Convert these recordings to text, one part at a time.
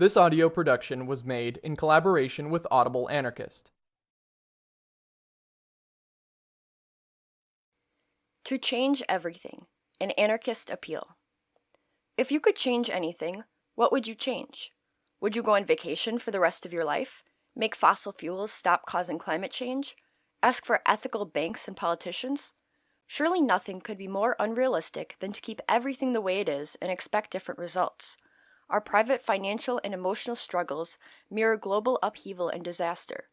This audio production was made in collaboration with Audible Anarchist. To change everything, an anarchist appeal. If you could change anything, what would you change? Would you go on vacation for the rest of your life? Make fossil fuels stop causing climate change? Ask for ethical banks and politicians? Surely nothing could be more unrealistic than to keep everything the way it is and expect different results. Our private financial and emotional struggles mirror global upheaval and disaster.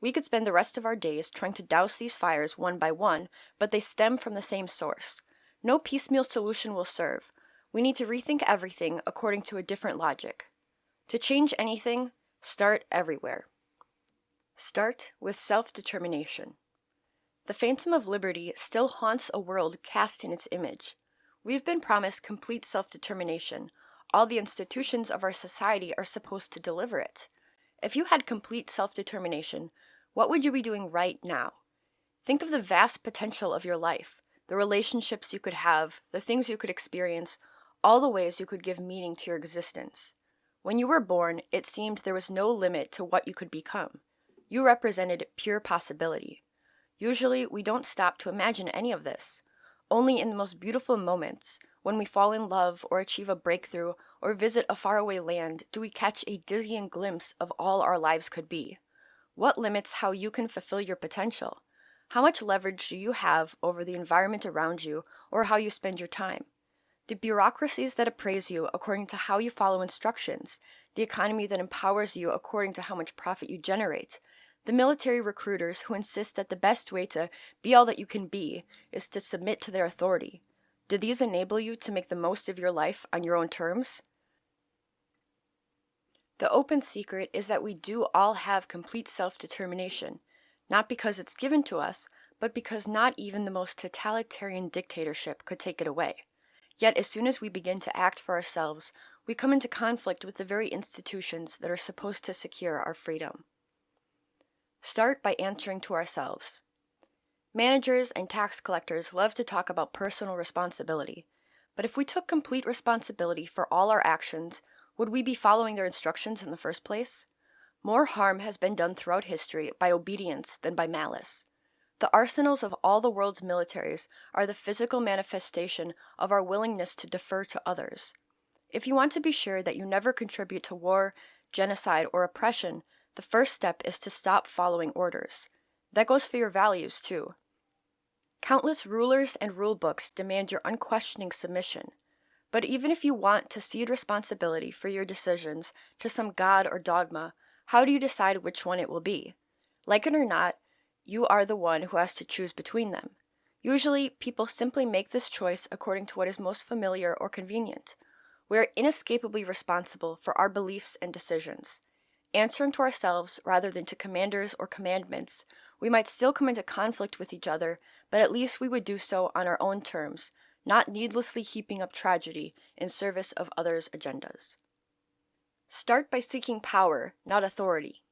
We could spend the rest of our days trying to douse these fires one by one, but they stem from the same source. No piecemeal solution will serve. We need to rethink everything according to a different logic. To change anything, start everywhere. Start with self determination. The phantom of liberty still haunts a world cast in its image. We've been promised complete self determination, all the institutions of our society are supposed to deliver it. If you had complete self determination, what would you be doing right now? Think of the vast potential of your life, the relationships you could have, the things you could experience, all the ways you could give meaning to your existence. When you were born, it seemed there was no limit to what you could become. You represented pure possibility. Usually, we don't stop to imagine any of this. Only in the most beautiful moments, when we fall in love or achieve a breakthrough or visit a faraway land, do we catch a dizzying glimpse of all our lives could be. What limits how you can fulfill your potential? How much leverage do you have over the environment around you or how you spend your time? The bureaucracies that appraise you according to how you follow instructions, the economy that empowers you according to how much profit you generate, the military recruiters who insist that the best way to be all that you can be is to submit to their authority. Do these enable you to make the most of your life on your own terms? The open secret is that we do all have complete self determination, not because it's given to us, but because not even the most totalitarian dictatorship could take it away. Yet, as soon as we begin to act for ourselves, we come into conflict with the very institutions that are supposed to secure our freedom. Start by answering to ourselves. Managers and tax collectors love to talk about personal responsibility, but if we took complete responsibility for all our actions, would we be following their instructions in the first place? More harm has been done throughout history by obedience than by malice. The arsenals of all the world's militaries are the physical manifestation of our willingness to defer to others. If you want to be sure that you never contribute to war, genocide, or oppression, the first step is to stop following orders. That goes for your values, too. Countless rulers and rulebooks demand your unquestioning submission. But even if you want to cede responsibility for your decisions to some god or dogma, how do you decide which one it will be? Like it or not, you are the one who has to choose between them. Usually, people simply make this choice according to what is most familiar or convenient. We are inescapably responsible for our beliefs and decisions. Answering to ourselves rather than to commanders or commandments, we might still come into conflict with each other, but at least we would do so on our own terms, not needlessly heaping up tragedy in service of others' agendas. Start by seeking power, not authority.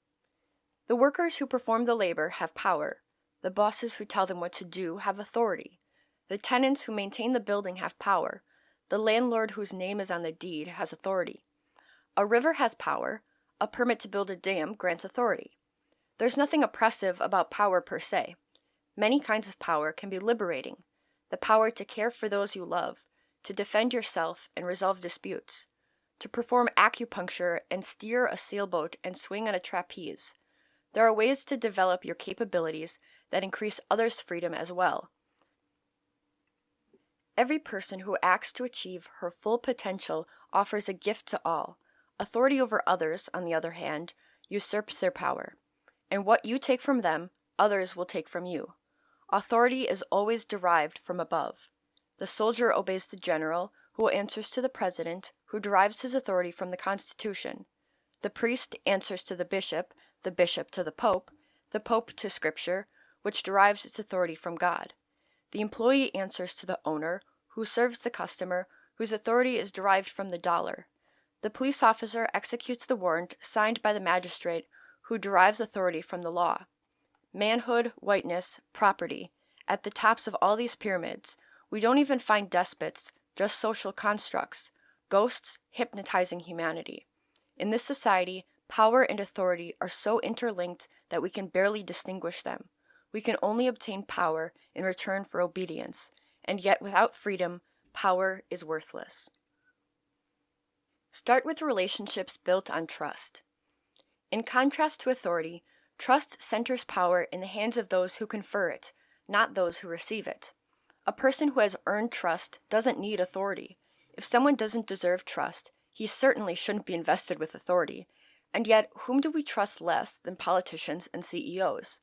The workers who perform the labor have power. The bosses who tell them what to do have authority. The tenants who maintain the building have power. The landlord whose name is on the deed has authority. A river has power, a permit to build a dam grants authority. There's nothing oppressive about power per se. Many kinds of power can be liberating. The power to care for those you love, to defend yourself and resolve disputes, to perform acupuncture and steer a sailboat and swing on a trapeze. There are ways to develop your capabilities that increase others' freedom as well. Every person who acts to achieve her full potential offers a gift to all, Authority over others, on the other hand, usurps their power, and what you take from them, others will take from you. Authority is always derived from above. The soldier obeys the general, who answers to the president, who derives his authority from the Constitution. The priest answers to the bishop, the bishop to the pope, the pope to scripture, which derives its authority from God. The employee answers to the owner, who serves the customer, whose authority is derived from the dollar. The police officer executes the warrant signed by the magistrate who derives authority from the law. Manhood, whiteness, property. At the tops of all these pyramids, we don't even find despots, just social constructs, ghosts hypnotizing humanity. In this society, power and authority are so interlinked that we can barely distinguish them. We can only obtain power in return for obedience, and yet without freedom, power is worthless. Start with relationships built on trust. In contrast to authority, trust centers power in the hands of those who confer it, not those who receive it. A person who has earned trust doesn't need authority. If someone doesn't deserve trust, he certainly shouldn't be invested with authority. And yet, whom do we trust less than politicians and CEOs?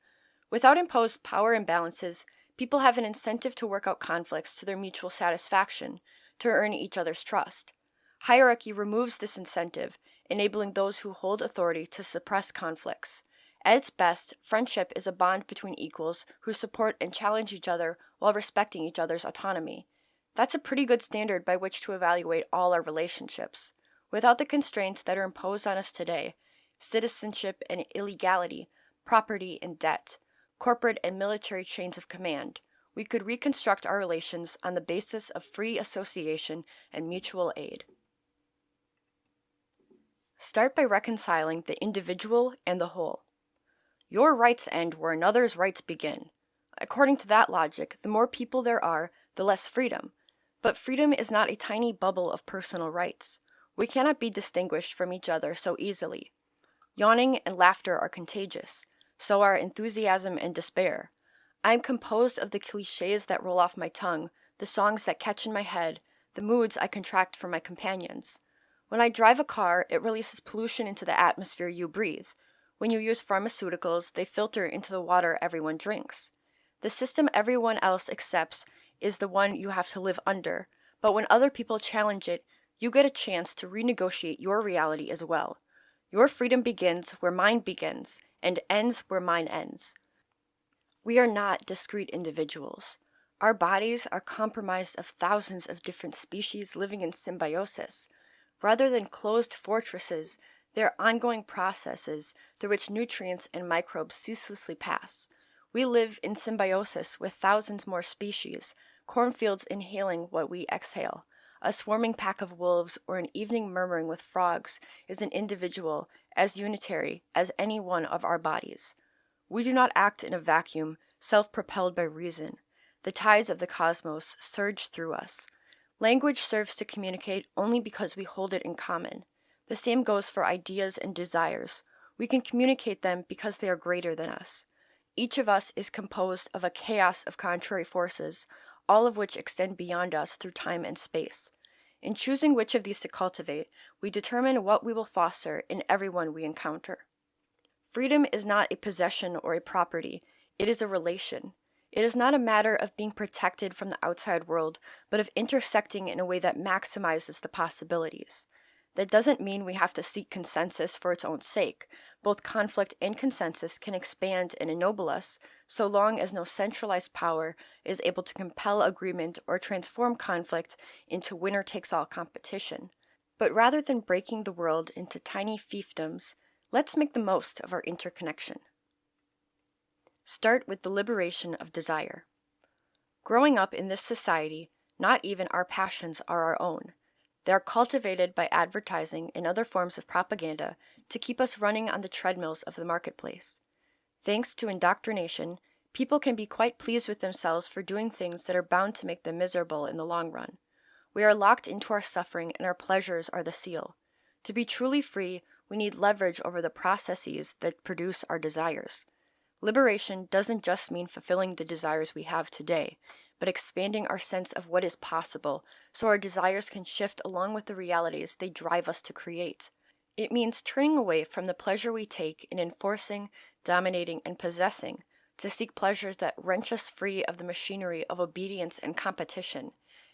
Without imposed power imbalances, people have an incentive to work out conflicts to their mutual satisfaction, to earn each other's trust. Hierarchy removes this incentive, enabling those who hold authority to suppress conflicts. At its best, friendship is a bond between equals who support and challenge each other while respecting each other's autonomy. That's a pretty good standard by which to evaluate all our relationships. Without the constraints that are imposed on us today citizenship and illegality, property and debt, corporate and military chains of command we could reconstruct our relations on the basis of free association and mutual aid. Start by reconciling the individual and the whole. Your rights end where another's rights begin. According to that logic, the more people there are, the less freedom. But freedom is not a tiny bubble of personal rights. We cannot be distinguished from each other so easily. Yawning and laughter are contagious, so are enthusiasm and despair. I am composed of the cliches that roll off my tongue, the songs that catch in my head, the moods I contract for my companions. When I drive a car, it releases pollution into the atmosphere you breathe. When you use pharmaceuticals, they filter into the water everyone drinks. The system everyone else accepts is the one you have to live under, but when other people challenge it, you get a chance to renegotiate your reality as well. Your freedom begins where mine begins, and ends where mine ends. We are not discrete individuals. Our bodies are comprised of thousands of different species living in symbiosis. Rather than closed fortresses, they are ongoing processes through which nutrients and microbes ceaselessly pass. We live in symbiosis with thousands more species, cornfields inhaling what we exhale. A swarming pack of wolves or an evening murmuring with frogs is an individual as unitary as any one of our bodies. We do not act in a vacuum, self propelled by reason. The tides of the cosmos surge through us. Language serves to communicate only because we hold it in common. The same goes for ideas and desires. We can communicate them because they are greater than us. Each of us is composed of a chaos of contrary forces, all of which extend beyond us through time and space. In choosing which of these to cultivate, we determine what we will foster in everyone we encounter. Freedom is not a possession or a property, it is a relation. It is not a matter of being protected from the outside world, but of intersecting in a way that maximizes the possibilities. That doesn't mean we have to seek consensus for its own sake. Both conflict and consensus can expand and ennoble us, so long as no centralized power is able to compel agreement or transform conflict into winner takes all competition. But rather than breaking the world into tiny fiefdoms, let's make the most of our interconnection. Start with the liberation of desire. Growing up in this society, not even our passions are our own. They are cultivated by advertising and other forms of propaganda to keep us running on the treadmills of the marketplace. Thanks to indoctrination, people can be quite pleased with themselves for doing things that are bound to make them miserable in the long run. We are locked into our suffering and our pleasures are the seal. To be truly free, we need leverage over the processes that produce our desires. Liberation doesn't just mean fulfilling the desires we have today, but expanding our sense of what is possible so our desires can shift along with the realities they drive us to create. It means turning away from the pleasure we take in enforcing, dominating, and possessing to seek pleasures that wrench us free of the machinery of obedience and competition.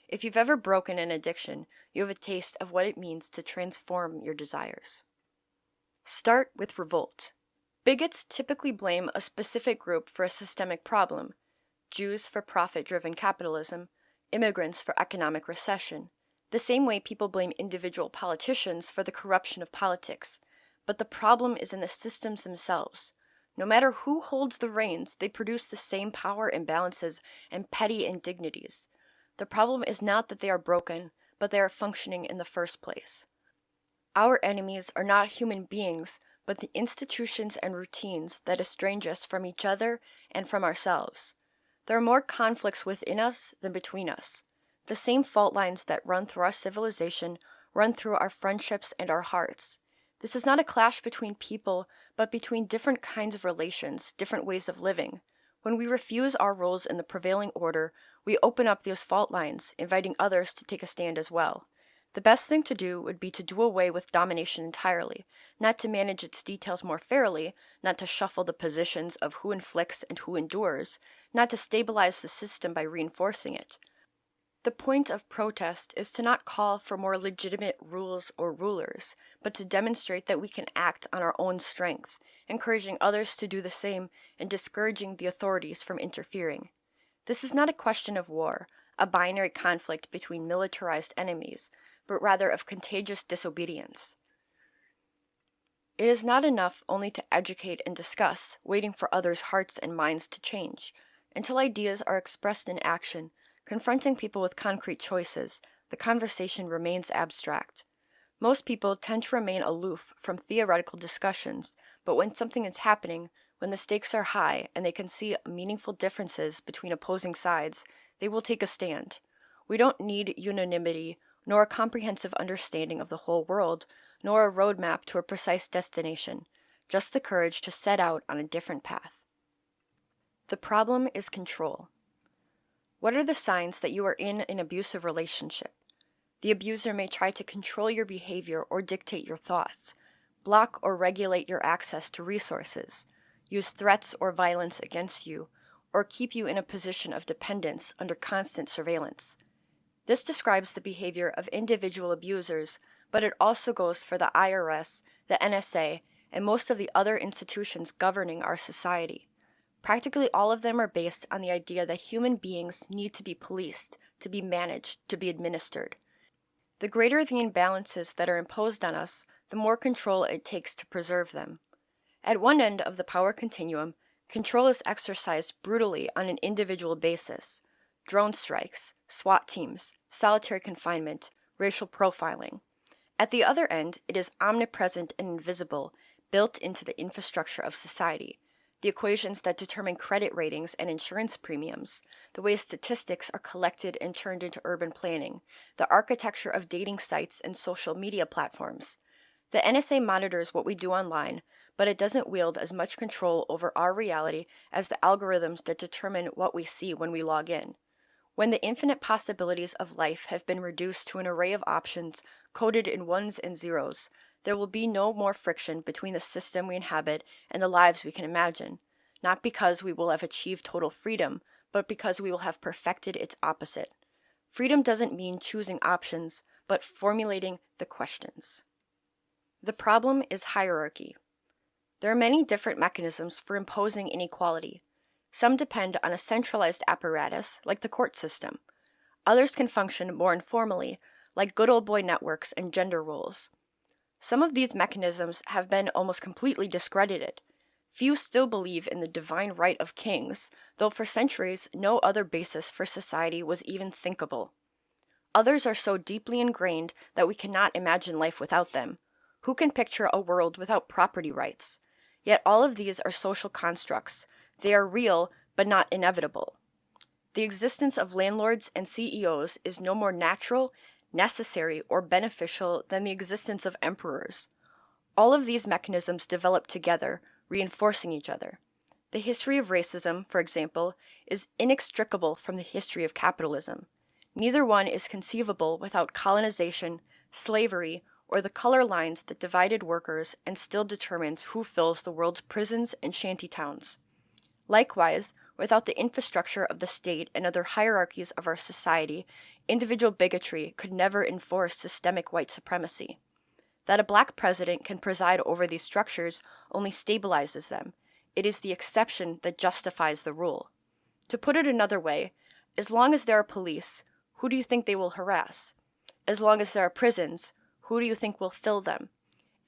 If you've ever broken an addiction, you have a taste of what it means to transform your desires. Start with revolt. Bigots typically blame a specific group for a systemic problem Jews for profit driven capitalism, immigrants for economic recession, the same way people blame individual politicians for the corruption of politics. But the problem is in the systems themselves. No matter who holds the reins, they produce the same power imbalances and petty indignities. The problem is not that they are broken, but they are functioning in the first place. Our enemies are not human beings, but the institutions and routines that estrange us from each other and from ourselves. There are more conflicts within us than between us. The same fault lines that run through our civilization run through our friendships and our hearts. This is not a clash between people, but between different kinds of relations, different ways of living. When we refuse our roles in the prevailing order, we open up those fault lines, inviting others to take a stand as well. The best thing to do would be to do away with domination entirely, not to manage its details more fairly, not to shuffle the positions of who inflicts and who endures, not to stabilize the system by reinforcing it. The point of protest is to not call for more legitimate rules or rulers, but to demonstrate that we can act on our own strength, encouraging others to do the same and discouraging the authorities from interfering. This is not a question of war, a binary conflict between militarized enemies, but rather of contagious disobedience. It is not enough only to educate and discuss, waiting for others' hearts and minds to change. Until ideas are expressed in action, confronting people with concrete choices, the conversation remains abstract. Most people tend to remain aloof from theoretical discussions, but when something is happening, when the stakes are high and they can see meaningful differences between opposing sides, they will take a stand. We don't need unanimity nor a comprehensive understanding of the whole world, nor a roadmap to a precise destination, just the courage to set out on a different path. The problem is control. What are the signs that you are in an abusive relationship? The abuser may try to control your behavior or dictate your thoughts, block or regulate your access to resources, use threats or violence against you, or keep you in a position of dependence under constant surveillance. This describes the behavior of individual abusers, but it also goes for the IRS, the NSA, and most of the other institutions governing our society. Practically all of them are based on the idea that human beings need to be policed, to be managed, to be administered. The greater the imbalances that are imposed on us, the more control it takes to preserve them. At one end of the power continuum, control is exercised brutally on an individual basis drone strikes, SWAT teams, solitary confinement, racial profiling. At the other end, it is omnipresent and invisible, built into the infrastructure of society. The equations that determine credit ratings and insurance premiums, the way statistics are collected and turned into urban planning, the architecture of dating sites and social media platforms. The NSA monitors what we do online, but it doesn't wield as much control over our reality as the algorithms that determine what we see when we log in. When the infinite possibilities of life have been reduced to an array of options coded in ones and zeros, there will be no more friction between the system we inhabit and the lives we can imagine, not because we will have achieved total freedom, but because we will have perfected its opposite. Freedom doesn't mean choosing options, but formulating the questions. The problem is hierarchy. There are many different mechanisms for imposing inequality, some depend on a centralized apparatus, like the court system. Others can function more informally, like good old boy networks and gender roles. Some of these mechanisms have been almost completely discredited. Few still believe in the divine right of kings, though for centuries no other basis for society was even thinkable. Others are so deeply ingrained that we cannot imagine life without them. Who can picture a world without property rights? Yet all of these are social constructs, they are real, but not inevitable. The existence of landlords and CEOs is no more natural, necessary, or beneficial than the existence of emperors. All of these mechanisms develop together, reinforcing each other. The history of racism, for example, is inextricable from the history of capitalism. Neither one is conceivable without colonization, slavery, or the color lines that divided workers and still determines who fills the world's prisons and shantytowns. Likewise, without the infrastructure of the state and other hierarchies of our society, individual bigotry could never enforce systemic white supremacy. That a black president can preside over these structures only stabilizes them. It is the exception that justifies the rule. To put it another way, as long as there are police, who do you think they will harass? As long as there are prisons, who do you think will fill them?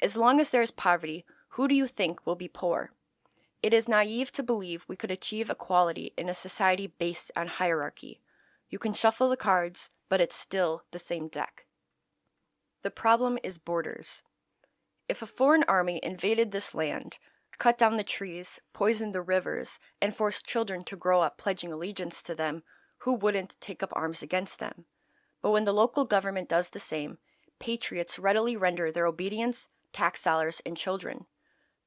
As long as there is poverty, who do you think will be poor? It is naive to believe we could achieve equality in a society based on hierarchy. You can shuffle the cards, but it's still the same deck. The problem is borders. If a foreign army invaded this land, cut down the trees, poisoned the rivers, and forced children to grow up pledging allegiance to them, who wouldn't take up arms against them? But when the local government does the same, patriots readily render their obedience, tax dollars, and children.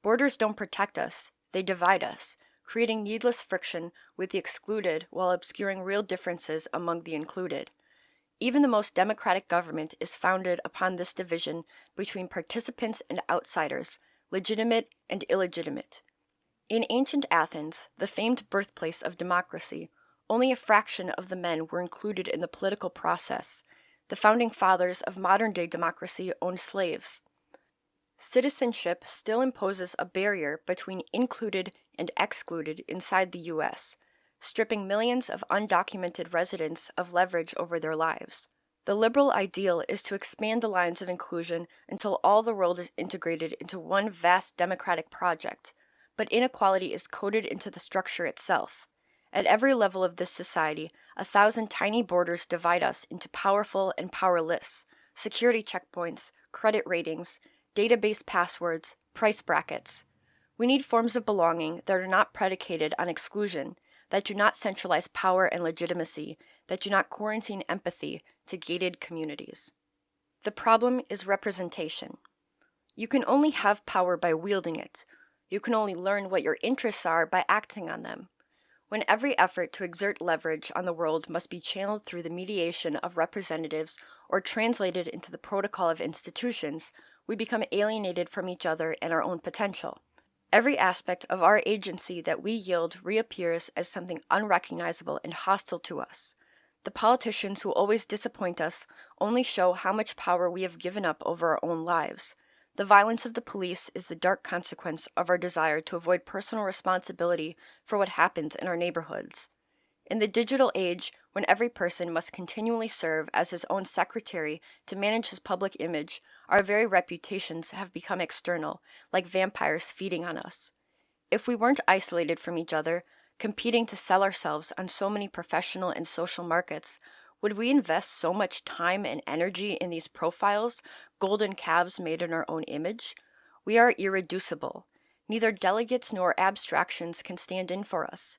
Borders don't protect us, they divide us, creating needless friction with the excluded while obscuring real differences among the included. Even the most democratic government is founded upon this division between participants and outsiders, legitimate and illegitimate. In ancient Athens, the famed birthplace of democracy, only a fraction of the men were included in the political process. The founding fathers of modern day democracy owned slaves. Citizenship still imposes a barrier between included and excluded inside the US, stripping millions of undocumented residents of leverage over their lives. The liberal ideal is to expand the lines of inclusion until all the world is integrated into one vast democratic project, but inequality is coded into the structure itself. At every level of this society, a thousand tiny borders divide us into powerful and powerless, security checkpoints, credit ratings, database passwords, price brackets. We need forms of belonging that are not predicated on exclusion, that do not centralize power and legitimacy, that do not quarantine empathy to gated communities. The problem is representation. You can only have power by wielding it. You can only learn what your interests are by acting on them. When every effort to exert leverage on the world must be channeled through the mediation of representatives or translated into the protocol of institutions, we become alienated from each other and our own potential. Every aspect of our agency that we yield reappears as something unrecognizable and hostile to us. The politicians who always disappoint us only show how much power we have given up over our own lives. The violence of the police is the dark consequence of our desire to avoid personal responsibility for what happens in our neighborhoods. In the digital age, when every person must continually serve as his own secretary to manage his public image, our very reputations have become external, like vampires feeding on us. If we weren't isolated from each other, competing to sell ourselves on so many professional and social markets, would we invest so much time and energy in these profiles, golden calves made in our own image? We are irreducible. Neither delegates nor abstractions can stand in for us.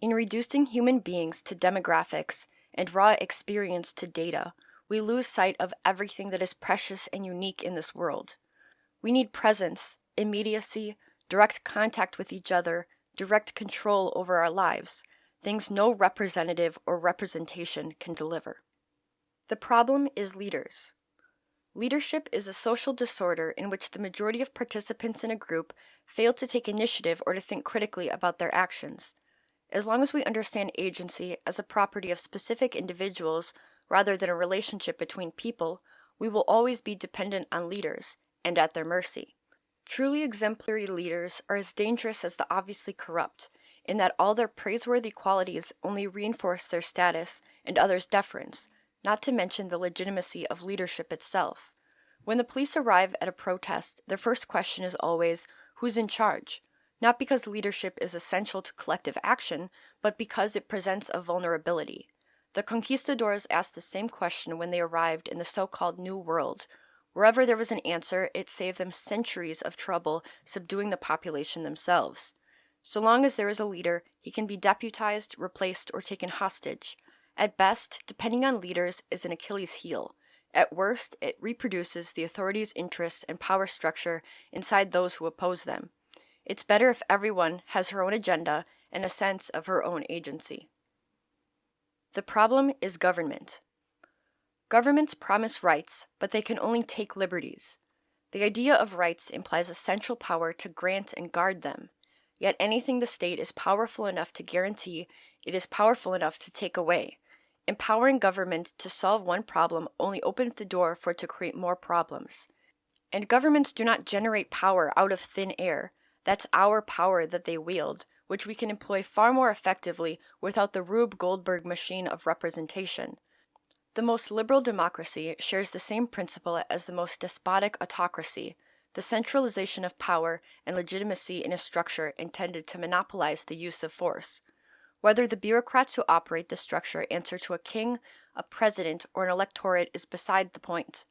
In reducing human beings to demographics and raw experience to data, we lose sight of everything that is precious and unique in this world. We need presence, immediacy, direct contact with each other, direct control over our lives, things no representative or representation can deliver. The problem is leaders. Leadership is a social disorder in which the majority of participants in a group fail to take initiative or to think critically about their actions. As long as we understand agency as a property of specific individuals rather than a relationship between people, we will always be dependent on leaders and at their mercy. Truly exemplary leaders are as dangerous as the obviously corrupt, in that all their praiseworthy qualities only reinforce their status and others' deference, not to mention the legitimacy of leadership itself. When the police arrive at a protest, their first question is always, who's in charge? Not because leadership is essential to collective action, but because it presents a vulnerability. The conquistadors asked the same question when they arrived in the so-called New World. Wherever there was an answer, it saved them centuries of trouble subduing the population themselves. So long as there is a leader, he can be deputized, replaced, or taken hostage. At best, depending on leaders is an Achilles heel. At worst, it reproduces the authorities' interests and power structure inside those who oppose them. It's better if everyone has her own agenda and a sense of her own agency. The problem is government. Governments promise rights, but they can only take liberties. The idea of rights implies a central power to grant and guard them. Yet anything the state is powerful enough to guarantee, it is powerful enough to take away. Empowering government to solve one problem only opens the door for it to create more problems. And governments do not generate power out of thin air. That's our power that they wield which we can employ far more effectively without the Rube Goldberg machine of representation. The most liberal democracy shares the same principle as the most despotic autocracy, the centralization of power and legitimacy in a structure intended to monopolize the use of force. Whether the bureaucrats who operate the structure answer to a king, a president, or an electorate is beside the point.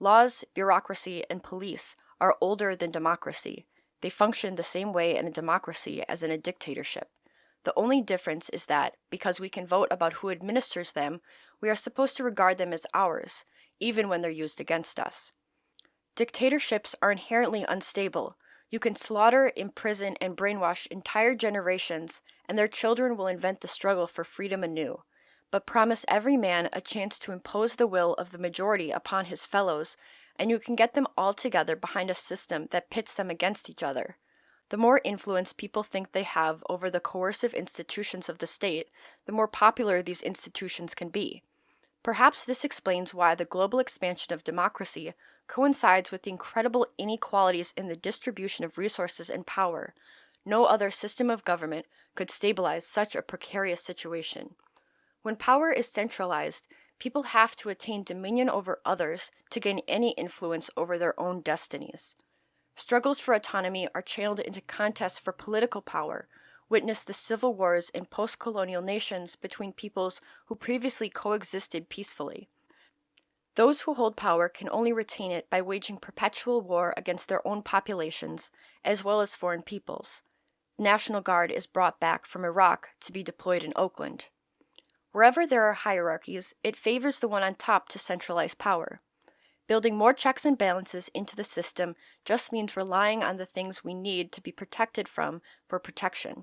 Laws, bureaucracy, and police are older than democracy. They function the same way in a democracy as in a dictatorship. The only difference is that, because we can vote about who administers them, we are supposed to regard them as ours, even when they're used against us. Dictatorships are inherently unstable. You can slaughter, imprison, and brainwash entire generations, and their children will invent the struggle for freedom anew, but promise every man a chance to impose the will of the majority upon his fellows, and you can get them all together behind a system that pits them against each other. The more influence people think they have over the coercive institutions of the state, the more popular these institutions can be. Perhaps this explains why the global expansion of democracy coincides with the incredible inequalities in the distribution of resources and power. No other system of government could stabilize such a precarious situation. When power is centralized, people have to attain dominion over others to gain any influence over their own destinies. Struggles for autonomy are channeled into contests for political power, Witness the civil wars in post colonial nations between peoples who previously coexisted peacefully. Those who hold power can only retain it by waging perpetual war against their own populations as well as foreign peoples. National Guard is brought back from Iraq to be deployed in Oakland. Wherever there are hierarchies, it favors the one on top to centralize power. Building more checks and balances into the system just means relying on the things we need to be protected from for protection.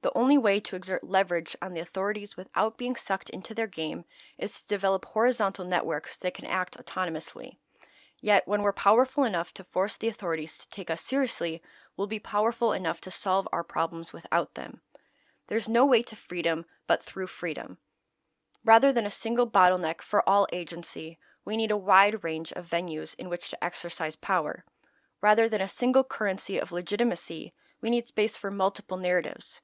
The only way to exert leverage on the authorities without being sucked into their game is to develop horizontal networks that can act autonomously. Yet, when we're powerful enough to force the authorities to take us seriously, we'll be powerful enough to solve our problems without them. There's no way to freedom but through freedom. Rather than a single bottleneck for all agency, we need a wide range of venues in which to exercise power. Rather than a single currency of legitimacy, we need space for multiple narratives.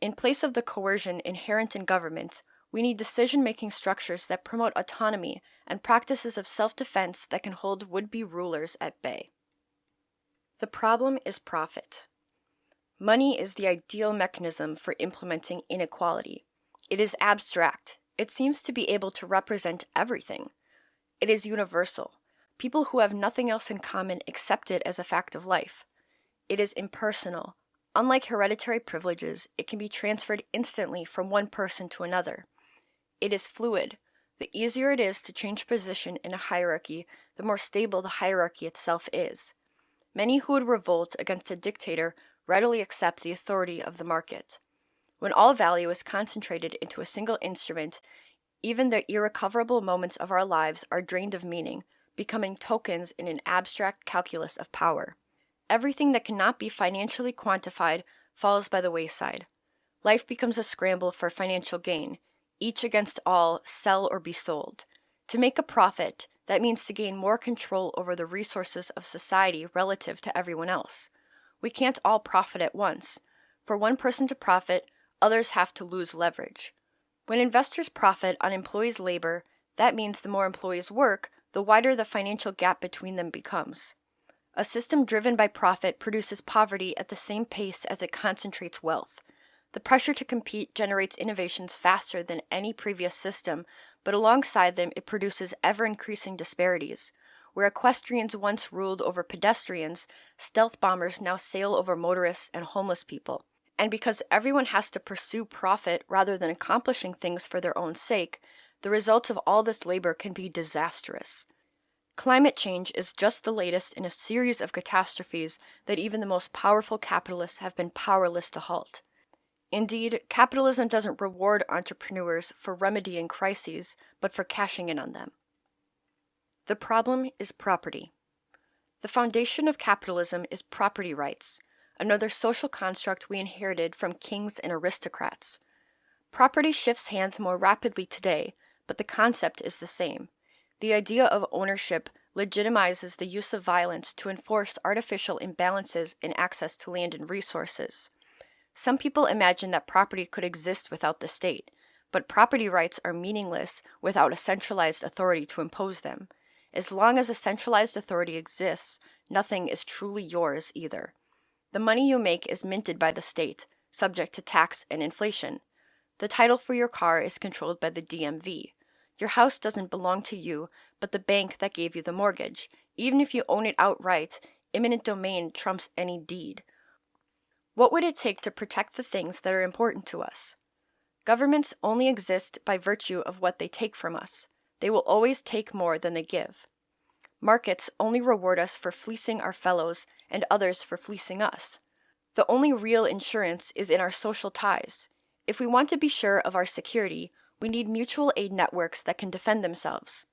In place of the coercion inherent in government, we need decision making structures that promote autonomy and practices of self defense that can hold would be rulers at bay. The problem is profit. Money is the ideal mechanism for implementing inequality. It is abstract. It seems to be able to represent everything. It is universal. People who have nothing else in common accept it as a fact of life. It is impersonal, Unlike hereditary privileges, it can be transferred instantly from one person to another. It is fluid. The easier it is to change position in a hierarchy, the more stable the hierarchy itself is. Many who would revolt against a dictator readily accept the authority of the market. When all value is concentrated into a single instrument, even the irrecoverable moments of our lives are drained of meaning, becoming tokens in an abstract calculus of power. Everything that cannot be financially quantified falls by the wayside. Life becomes a scramble for financial gain, each against all, sell or be sold. To make a profit, that means to gain more control over the resources of society relative to everyone else. We can't all profit at once. For one person to profit, others have to lose leverage. When investors profit on employees' labor, that means the more employees work, the wider the financial gap between them becomes. A system driven by profit produces poverty at the same pace as it concentrates wealth. The pressure to compete generates innovations faster than any previous system, but alongside them it produces ever increasing disparities. Where equestrians once ruled over pedestrians, stealth bombers now sail over motorists and homeless people. And because everyone has to pursue profit rather than accomplishing things for their own sake, the results of all this labor can be disastrous. Climate change is just the latest in a series of catastrophes that even the most powerful capitalists have been powerless to halt. Indeed, capitalism doesn't reward entrepreneurs for remedying crises, but for cashing in on them. The problem is property. The foundation of capitalism is property rights, another social construct we inherited from kings and aristocrats. Property shifts hands more rapidly today, but the concept is the same. The idea of ownership legitimizes the use of violence to enforce artificial imbalances in access to land and resources. Some people imagine that property could exist without the state, but property rights are meaningless without a centralized authority to impose them. As long as a centralized authority exists, nothing is truly yours either. The money you make is minted by the state, subject to tax and inflation. The title for your car is controlled by the DMV. Your house doesn't belong to you, but the bank that gave you the mortgage. Even if you own it outright, eminent domain trumps any deed. What would it take to protect the things that are important to us? Governments only exist by virtue of what they take from us. They will always take more than they give. Markets only reward us for fleecing our fellows and others for fleecing us. The only real insurance is in our social ties. If we want to be sure of our security, we need mutual aid networks that can defend themselves.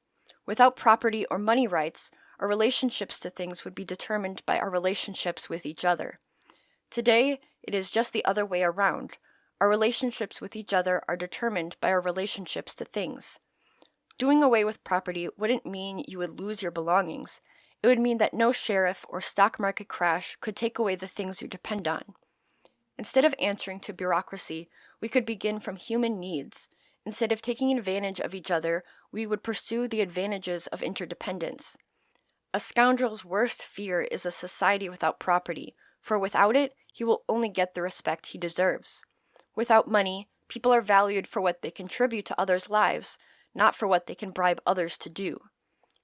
Without property or money rights, our relationships to things would be determined by our relationships with each other. Today, it is just the other way around. Our relationships with each other are determined by our relationships to things. Doing away with property wouldn't mean you would lose your belongings. It would mean that no sheriff or stock market crash could take away the things you depend on. Instead of answering to bureaucracy, we could begin from human needs. Instead of taking advantage of each other, we would pursue the advantages of interdependence. A scoundrel's worst fear is a society without property, for without it, he will only get the respect he deserves. Without money, people are valued for what they contribute to others' lives, not for what they can bribe others to do.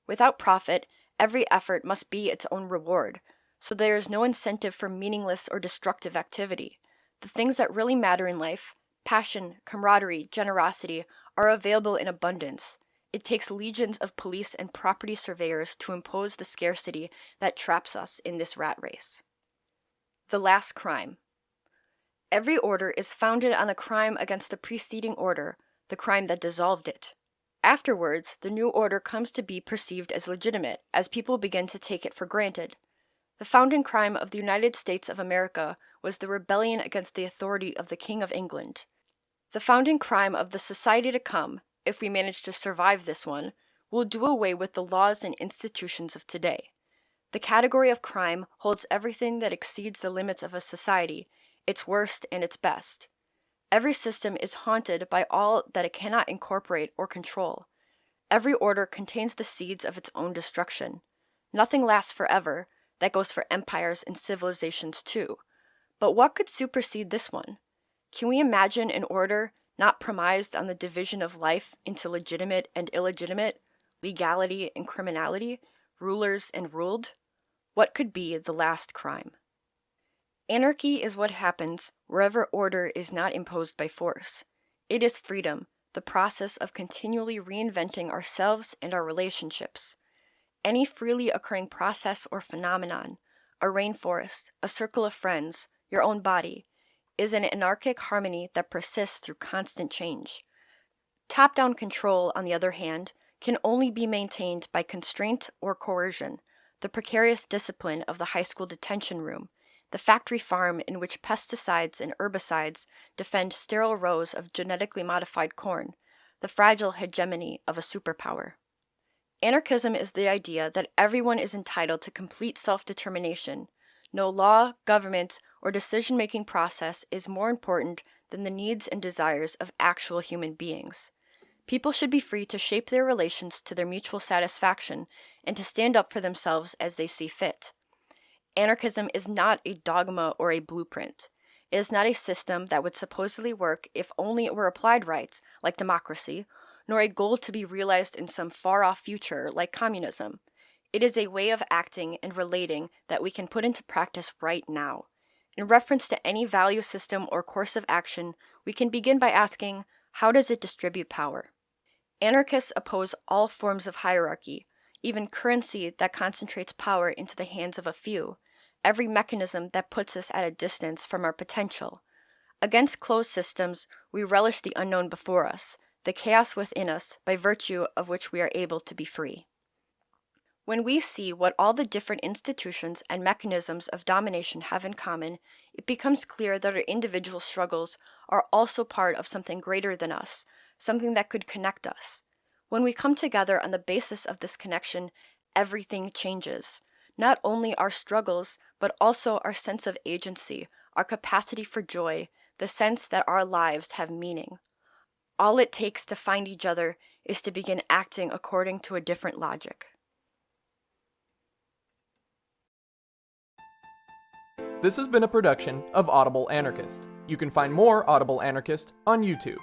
Without profit, every effort must be its own reward, so there is no incentive for meaningless or destructive activity. The things that really matter in life passion, camaraderie, generosity are available in abundance. It takes legions of police and property surveyors to impose the scarcity that traps us in this rat race. The last crime. Every order is founded on a crime against the preceding order, the crime that dissolved it. Afterwards, the new order comes to be perceived as legitimate, as people begin to take it for granted. The founding crime of the United States of America was the rebellion against the authority of the King of England. The founding crime of the society to come, if we manage to survive this one, will do away with the laws and institutions of today. The category of crime holds everything that exceeds the limits of a society, its worst and its best. Every system is haunted by all that it cannot incorporate or control. Every order contains the seeds of its own destruction. Nothing lasts forever. That goes for empires and civilizations too. But what could supersede this one? Can we imagine an order not premised on the division of life into legitimate and illegitimate, legality and criminality, rulers and ruled? What could be the last crime? Anarchy is what happens wherever order is not imposed by force. It is freedom, the process of continually reinventing ourselves and our relationships. Any freely occurring process or phenomenon, a rainforest, a circle of friends, your own body, is an anarchic harmony that persists through constant change. Top down control, on the other hand, can only be maintained by constraint or coercion, the precarious discipline of the high school detention room, the factory farm in which pesticides and herbicides defend sterile rows of genetically modified corn, the fragile hegemony of a superpower. Anarchism is the idea that everyone is entitled to complete self determination. No law, government, or decision making process is more important than the needs and desires of actual human beings. People should be free to shape their relations to their mutual satisfaction and to stand up for themselves as they see fit. Anarchism is not a dogma or a blueprint. It is not a system that would supposedly work if only it were applied right, like democracy, nor a goal to be realized in some far off future, like communism. It is a way of acting and relating that we can put into practice right now. In reference to any value system or course of action, we can begin by asking how does it distribute power? Anarchists oppose all forms of hierarchy, even currency that concentrates power into the hands of a few, every mechanism that puts us at a distance from our potential. Against closed systems, we relish the unknown before us, the chaos within us, by virtue of which we are able to be free. When we see what all the different institutions and mechanisms of domination have in common, it becomes clear that our individual struggles are also part of something greater than us, something that could connect us. When we come together on the basis of this connection, everything changes. Not only our struggles, but also our sense of agency, our capacity for joy, the sense that our lives have meaning. All it takes to find each other is to begin acting according to a different logic. This has been a production of Audible Anarchist. You can find more Audible Anarchist on YouTube.